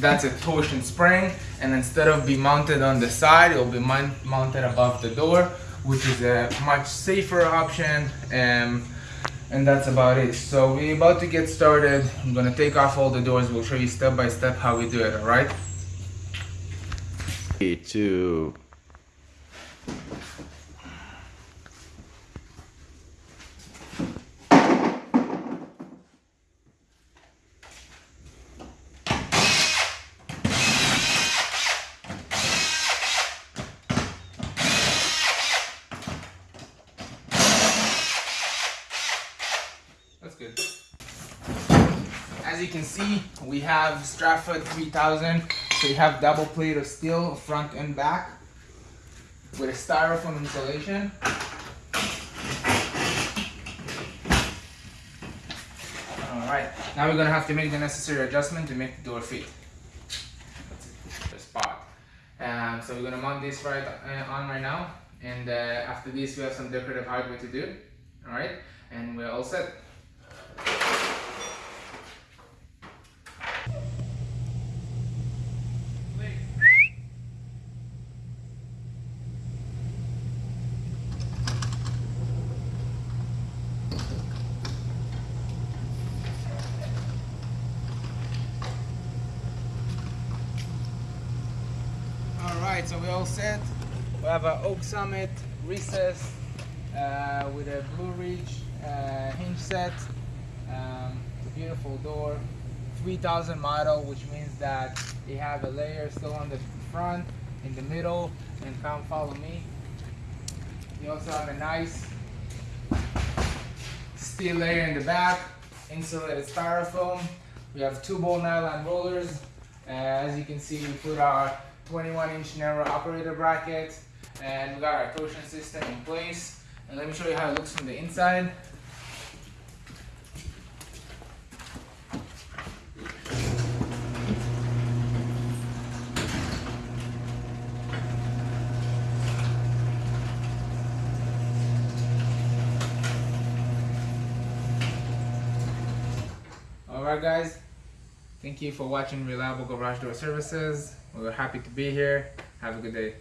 that's a torsion spring and instead of be mounted on the side it will be mounted above the door which is a much safer option um, and that's about it. So we're about to get started. I'm going to take off all the doors. We'll show you step by step how we do it all right? Three two good. As you can see, we have Stratford 3000. So you have double plate of steel front and back with a styrofoam insulation. Alright, now we're gonna have to make the necessary adjustment to make the door fit. The spot. Um, so we're gonna mount this right uh, on right now. And uh, after this, we have some decorative hardware to do. Alright, and we're all set. Alright, so we all set. We have an Oak Summit recess uh, with a Blue Ridge uh, hinge set. Beautiful door. 3000 model, which means that they have a layer still on the front, in the middle, and come follow me. You also have a nice steel layer in the back, insulated styrofoam. We have two ball nylon rollers. Uh, as you can see, we put our 21 inch narrow operator bracket and we got our torsion system in place. And let me show you how it looks from the inside. Alright guys, thank you for watching Reliable Garage Door Services. We are happy to be here. Have a good day.